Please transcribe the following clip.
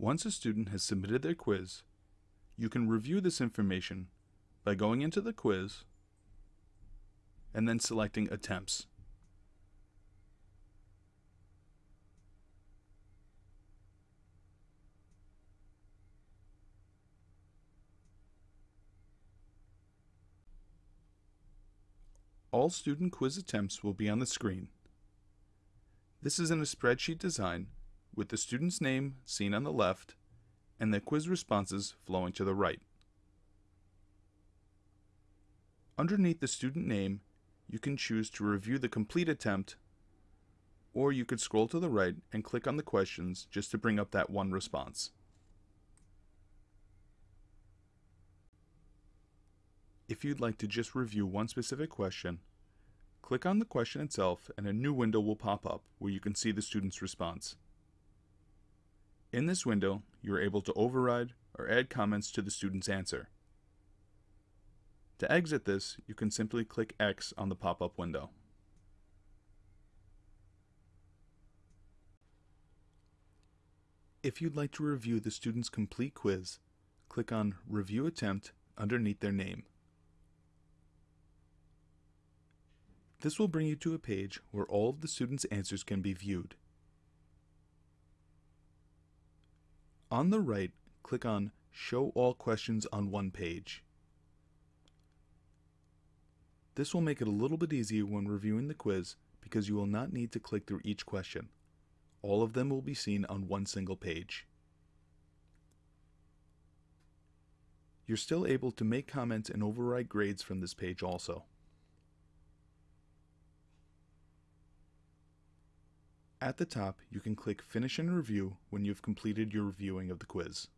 Once a student has submitted their quiz, you can review this information by going into the quiz and then selecting Attempts. All student quiz attempts will be on the screen. This is in a spreadsheet design with the student's name seen on the left and the quiz responses flowing to the right. Underneath the student name, you can choose to review the complete attempt, or you could scroll to the right and click on the questions just to bring up that one response. If you'd like to just review one specific question, click on the question itself and a new window will pop up where you can see the student's response. In this window, you are able to override or add comments to the student's answer. To exit this, you can simply click X on the pop-up window. If you'd like to review the student's complete quiz, click on Review Attempt underneath their name. This will bring you to a page where all of the student's answers can be viewed. On the right, click on Show all questions on one page. This will make it a little bit easier when reviewing the quiz because you will not need to click through each question. All of them will be seen on one single page. You're still able to make comments and override grades from this page also. At the top, you can click Finish and Review when you've completed your reviewing of the quiz.